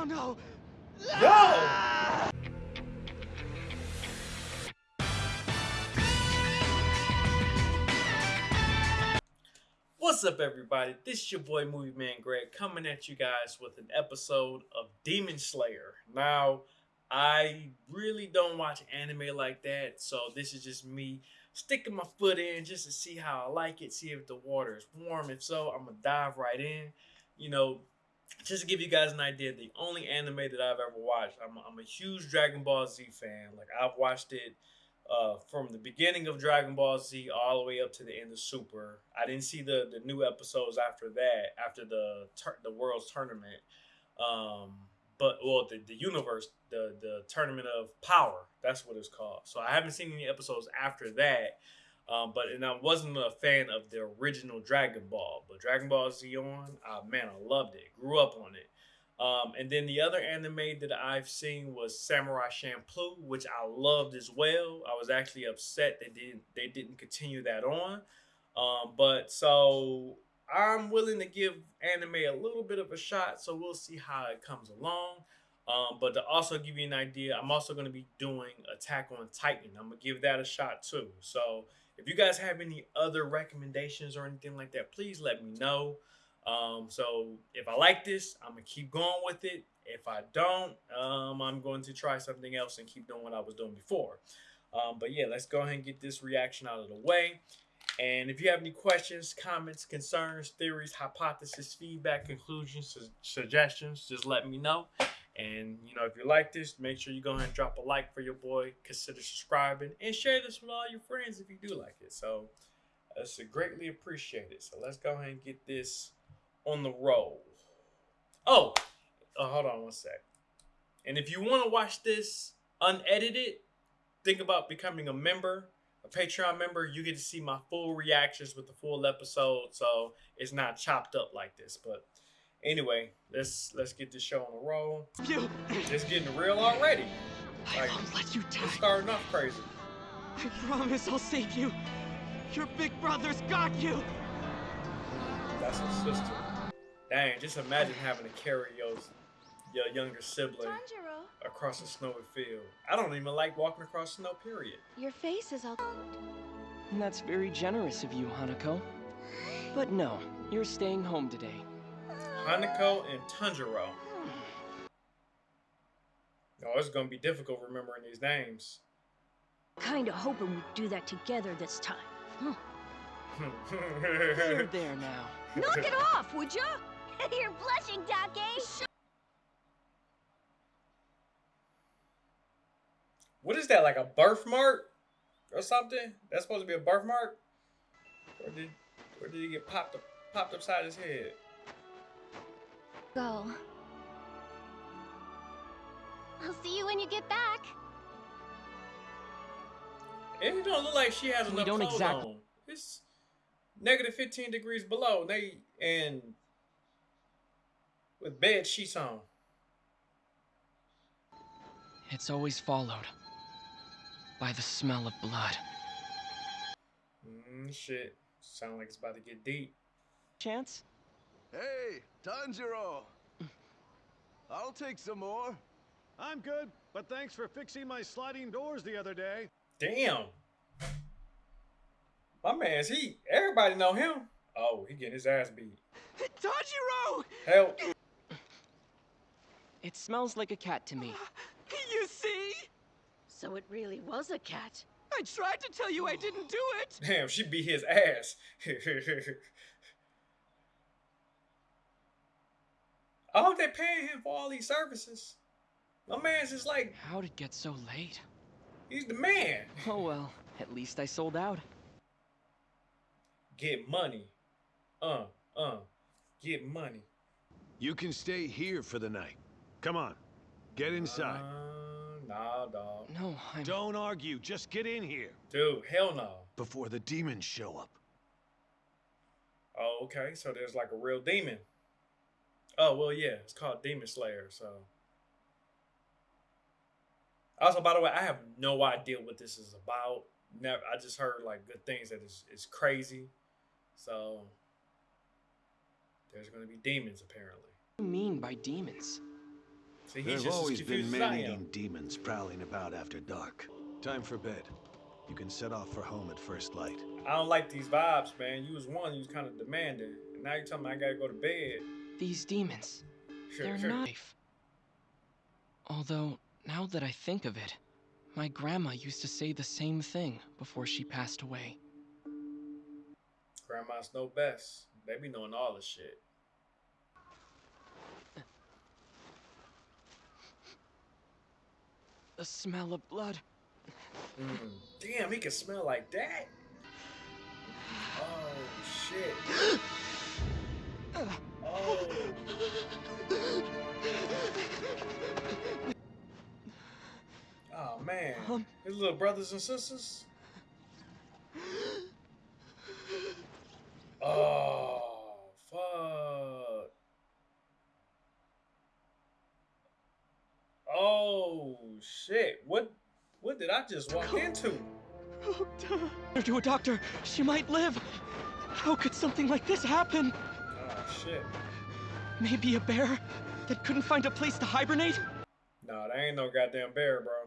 Oh no! Yo! What's up, everybody? This is your boy Movie Man Greg coming at you guys with an episode of Demon Slayer. Now, I really don't watch anime like that, so this is just me sticking my foot in just to see how I like it, see if the water is warm. If so, I'm gonna dive right in. You know, just to give you guys an idea, the only anime that I've ever watched, I'm, I'm a huge Dragon Ball Z fan. Like I've watched it uh, from the beginning of Dragon Ball Z all the way up to the end of Super. I didn't see the the new episodes after that, after the the World's Tournament. Um, but well, the, the universe, the the Tournament of Power, that's what it's called. So I haven't seen any episodes after that. Um, but and I wasn't a fan of the original Dragon Ball, but Dragon Ball Z on, uh, man, I loved it. Grew up on it. Um, and then the other anime that I've seen was Samurai Champloo, which I loved as well. I was actually upset they didn't they didn't continue that on. Um, but so I'm willing to give anime a little bit of a shot, so we'll see how it comes along. Um, but to also give you an idea, I'm also going to be doing Attack on Titan. I'm gonna give that a shot too. So if you guys have any other recommendations or anything like that, please let me know. Um, so if I like this, I'm gonna keep going with it. If I don't, um, I'm going to try something else and keep doing what I was doing before. Um, but yeah, let's go ahead and get this reaction out of the way. And if you have any questions, comments, concerns, theories, hypotheses, feedback, conclusions, su suggestions, just let me know. And you know, if you like this, make sure you go ahead and drop a like for your boy. Consider subscribing and share this with all your friends if you do like it. So that's greatly appreciated. So let's go ahead and get this on the roll. Oh, uh, hold on one sec. And if you want to watch this unedited, think about becoming a member, a Patreon member. You get to see my full reactions with the full episode, so it's not chopped up like this. But Anyway, let's let's get this show on the roll. You. It's getting real already. I like, won't let you die. It's starting off crazy. I promise I'll save you. Your big brother's got you. That's his sister. Dang, just imagine having to carry your, your younger sibling Tanjiro. across a snowy field. I don't even like walking across snow, period. Your face is all... That's very generous of you, Hanako. But no, you're staying home today. Hanako and Tanjiro. Oh, it's gonna be difficult remembering these names. Kinda hoping we'd do that together this time. Huh. You're there now. Knock it off, would ya? You're blushing, Dake. What is that, like a birthmark or something? That's supposed to be a birthmark? Or did, or did he get popped up, popped upside his head? Go. I'll see you when you get back. It don't look like she has enough don't clothes exactly. on. It's negative 15 degrees below. They and with bed sheets on. It's always followed by the smell of blood. Mm, shit. Sound like it's about to get deep. Chance? Hey, Tanjiro! I'll take some more. I'm good, but thanks for fixing my sliding doors the other day. Damn. My man's he everybody know him. Oh, he getting his ass beat. Tanjiro! Help. It smells like a cat to me. You see? So it really was a cat. I tried to tell you I didn't do it. Damn, she beat his ass. I hope they're paying him for all these services. My man's just like. How'd it get so late? He's the man. Oh well, at least I sold out. Get money. Uh, uh, get money. You can stay here for the night. Come on, get inside. Uh, nah, dog. No, I'm... Don't argue, just get in here. Dude, hell no. Before the demons show up. Oh, okay, so there's like a real demon. Oh well, yeah, it's called Demon Slayer. So, also by the way, I have no idea what this is about. Never, I just heard like good things that is it's crazy. So, there's going to be demons apparently. What do you mean by demons? See, There have just always been confused man-eating demons prowling about after dark. Time for bed. You can set off for home at first light. I don't like these vibes, man. You was one, you was kind of demanding. And now you're telling me I gotta go to bed. These demons, Sure, they're sure. not. Although, now that I think of it, my grandma used to say the same thing before she passed away. Grandmas know best. They be knowing all the shit. The smell of blood. Mm. Damn, he can smell like that. Oh shit. Um. His little brothers and sisters. Oh fuck. Oh shit. What what did I just walk into? Oh. Her to a doctor. She might live. How could something like this happen? Oh shit. Maybe a bear that couldn't find a place to hibernate? Nah, that ain't no goddamn bear, bro.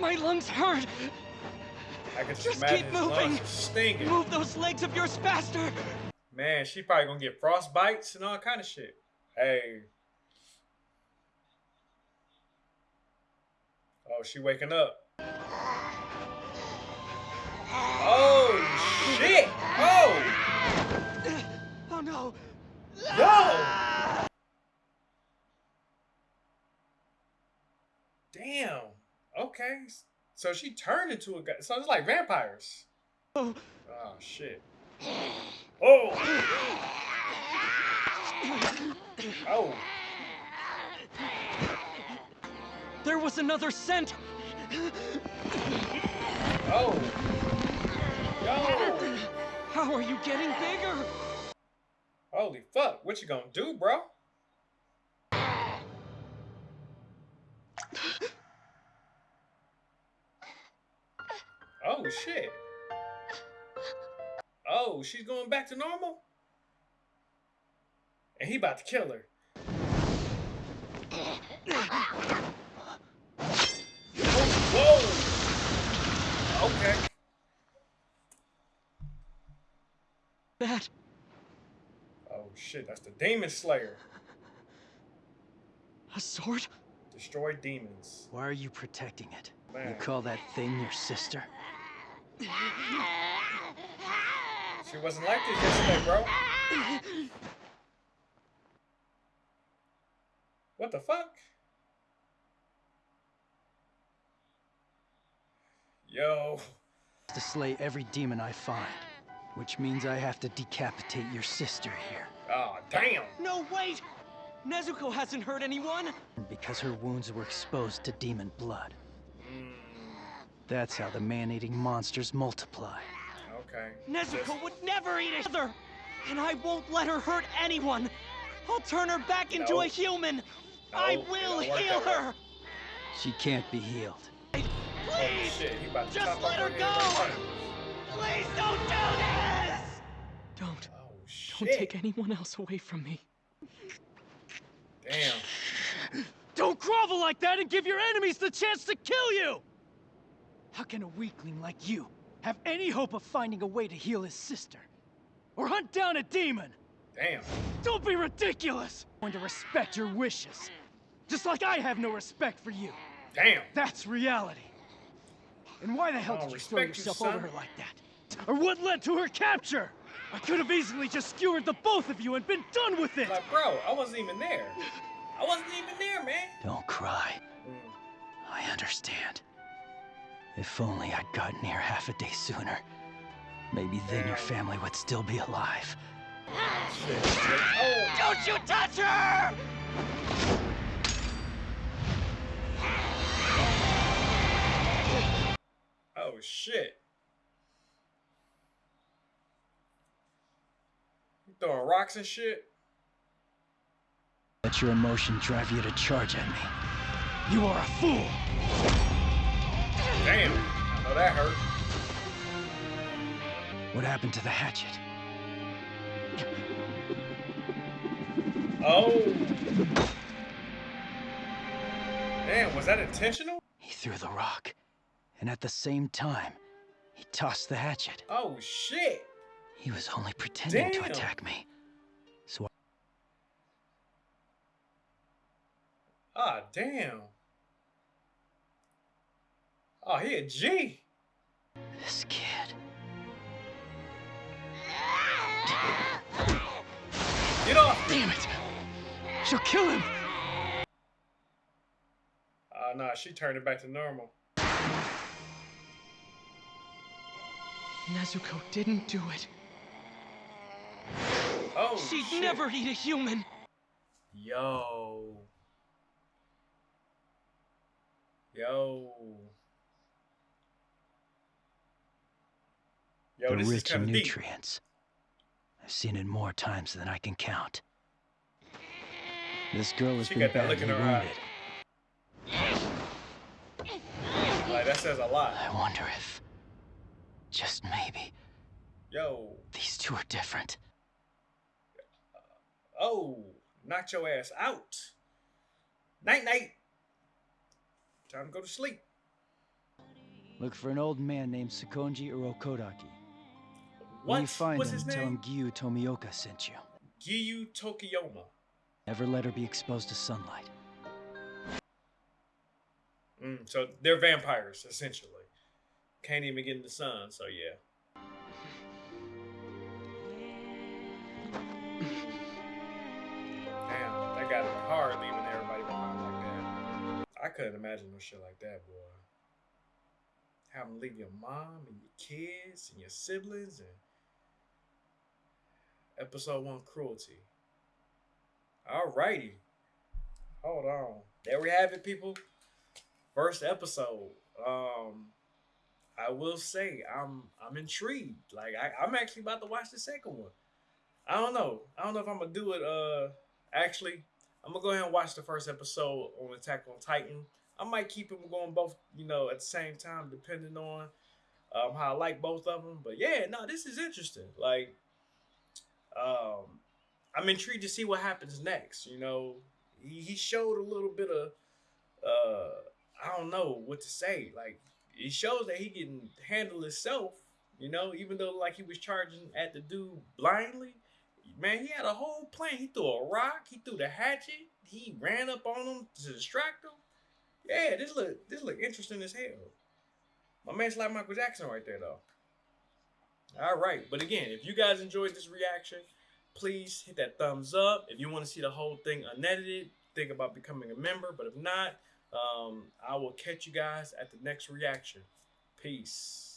My lungs hurt. I can just, keep moving. are stinking. Move those legs of yours faster. Man, she probably gonna get frostbites and all kind of shit. Hey. Oh, she waking up. Oh shit! Oh Oh no. no! Damn. So she turned into a guy. So it's like vampires. Oh, Oh shit. Oh. Oh. there was another scent. Oh. Yo. How are you getting bigger? Holy fuck. What you gonna do, bro? Oh shit. Oh, she's going back to normal? And he about to kill her. Whoa! Okay. That. Oh shit, that's the Demon Slayer. A sword? Destroy demons. Why are you protecting it? You call that thing your sister? She wasn't like this yesterday, bro. What the fuck? Yo. To slay every demon I find. Which means I have to decapitate your sister here. Oh, damn. No, wait! Nezuko hasn't hurt anyone! Because her wounds were exposed to demon blood. That's how the man-eating monsters multiply. Okay. Nezuko would never eat another! And I won't let her hurt anyone! I'll turn her back into No. a human! I No, it will heal her! She can't be healed. Oh, Please! shit. He about Just let her go! front. Please don't do this! Don't. Oh, Don't take anyone else away from me. Damn. Don't grovel like that and give your enemies the chance to kill you! How can a weakling like you have any hope of finding a way to heal his sister? Or hunt down a demon? Damn. Don't be ridiculous! I'm going to respect your wishes. Just like I have no respect for you. Damn. That's reality. And why the hell Oh, did you throw yourself over her like that? Or what led to her capture? I could have easily just skewered the both of you and been done with it! Like, bro, I wasn't even there. I wasn't even there, man. Don't cry. Mm. I understand. If only I'd gotten here half a day sooner. Maybe then your family would still be alive. Shit, shit. Oh, Don't you touch her! oh shit. You throwing rocks and shit? Let your emotion drive you to charge at me. You are a fool! Damn. I know that hurt. What happened to the hatchet? Oh. Damn, was that intentional? He threw the rock, and at the same time, he tossed the hatchet. Oh shit! He was only pretending Damn. to attack me. So Ah, damn. Oh, he a G. this kid. Get off. Damn it! She'll kill him! Ah, nah, she turned it back to normal. Nezuko didn't do it. Oh, She'd shit. never eat a human. Yo. Yo. Yo, rich in of deep. nutrients. I've seen it more times than I can count. This girl has She been badly in her eye. wounded. Like that says a lot. I wonder if, just maybe, Yo. these two are different. Oh, knock your ass out. Night night. Time to go to sleep. Look for an old man named Sakonji Urokodaki. What? When you find What's him, his tell name? him Giyu Tomioka sent you. Gyu Tokiyoma. Never let her be exposed to sunlight. Mm, so they're vampires, essentially. Can't even get in the sun, so yeah. Damn, that gotta be hard leaving everybody behind like that. I couldn't imagine no shit like that, boy. Having to leave your mom and your kids and your siblings and episode one cruelty. Alrighty. Hold on. There we have it, people. First episode. Um I will say I'm I'm intrigued. Like I, I'm actually about to watch the second one. I don't know. I don't know if I'm gonna do it. Uh, actually, I'm gonna go ahead and watch the first episode on Attack on Titan. I might keep them going both, you know, at the same time, depending on um, how I like both of them. But yeah, no, this is interesting. Like, um, I'm intrigued to see what happens next. You know, he, he showed a little bit of, uh, I don't know what to say. Like, he shows that he can handle himself. You know, even though like he was charging at the dude blindly, man, he had a whole plan. He threw a rock, he threw the hatchet, he ran up on him to distract him. Yeah, this look this look interesting as hell. My man's like Michael Jackson right there though. All right, but again, if you guys enjoyed this reaction, please hit that thumbs up. If you want to see the whole thing unedited, think about becoming a member. But if not, um, I will catch you guys at the next reaction. Peace.